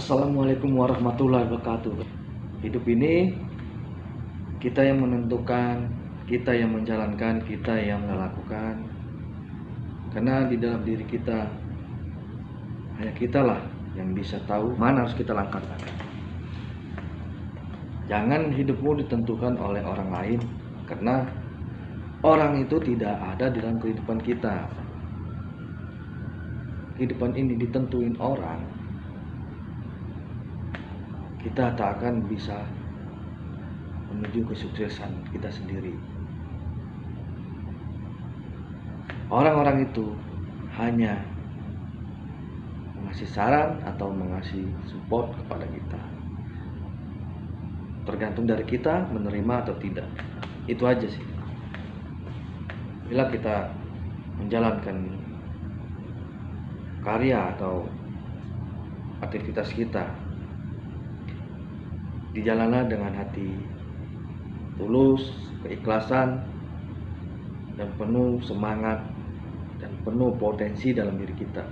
Assalamualaikum warahmatullahi wabarakatuh. Hidup ini kita yang menentukan, kita yang menjalankan, kita yang melakukan. Karena di dalam diri kita hanya kitalah yang bisa tahu mana harus kita langkahkan. Jangan hidupmu ditentukan oleh orang lain karena orang itu tidak ada dalam kehidupan kita. Kehidupan ini ditentuin orang kita tak akan bisa menuju kesuksesan kita sendiri. Orang-orang itu hanya mengasih saran atau mengasih support kepada kita. Tergantung dari kita menerima atau tidak. Itu aja sih. Bila kita menjalankan karya atau aktivitas kita dijalanlah dengan hati tulus, keikhlasan, dan penuh semangat dan penuh potensi dalam diri kita.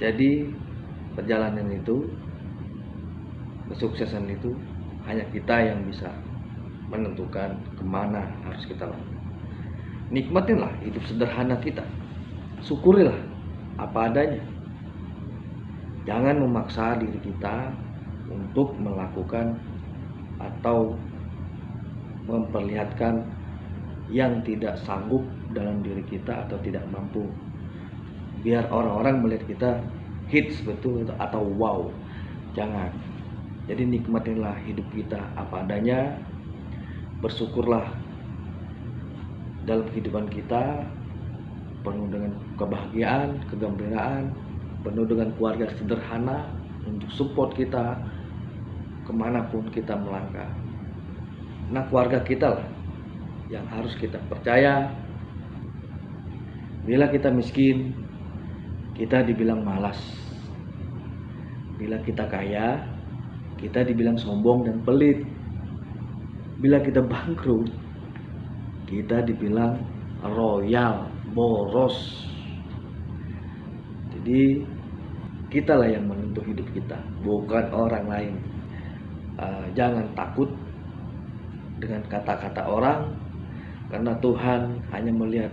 Jadi perjalanan itu, kesuksesan itu hanya kita yang bisa menentukan ke mana harus kita lakukan. Nikmatinlah hidup sederhana kita, syukurilah apa adanya. Jangan memaksa diri kita untuk melakukan atau memperlihatkan yang tidak sanggup dalam diri kita atau tidak mampu. Biar orang-orang melihat kita hits betul atau wow. Jangan. Jadi nikmatinlah hidup kita apa adanya. Bersyukurlah dalam kehidupan kita penuh dengan kebahagiaan, kegembiraan, penuh dengan keluarga sederhana untuk support kita ke mana pun kita melangkah. Nah keluarga kita lah yang harus kita percaya. Bila kita miskin, kita dibilang malas. Bila kita kaya, kita dibilang sombong dan pelit. Bila kita bangkrut, kita dibilang royal, boros, jadi kita lah yang menentu hidup kita, bukan orang lain. Uh, jangan takut dengan kata-kata orang, karena Tuhan hanya melihat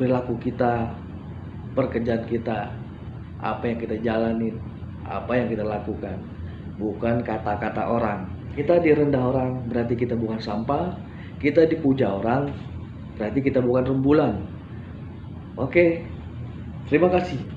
perilaku kita, pekerjaan kita, apa yang kita jalanin, apa yang kita lakukan, bukan kata-kata orang. Kita direndah orang berarti kita bukan sampah, kita dipuja orang berarti kita bukan rembulan. Oke, terima kasih.